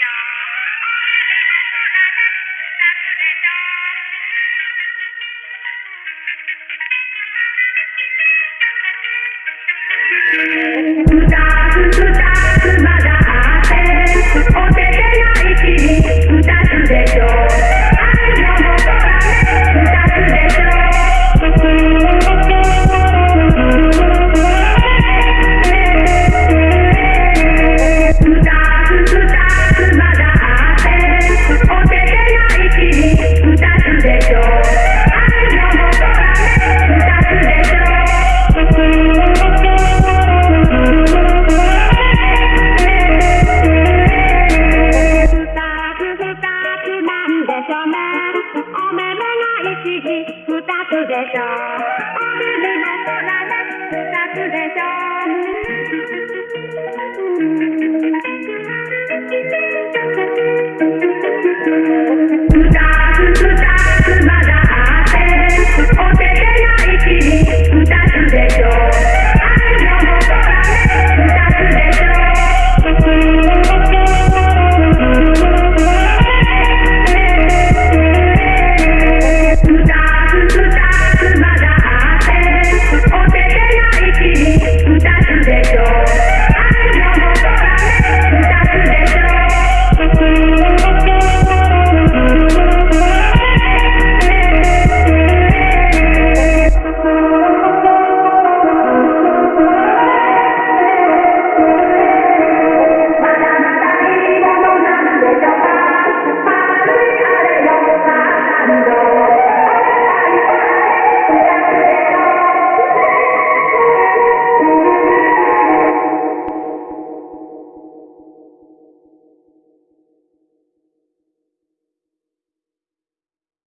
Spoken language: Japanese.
「ふたつふたつまだあってお手でない君ふたつでしょ」しめおめめが一時二つでしょ。お耳も空で二つでしょ。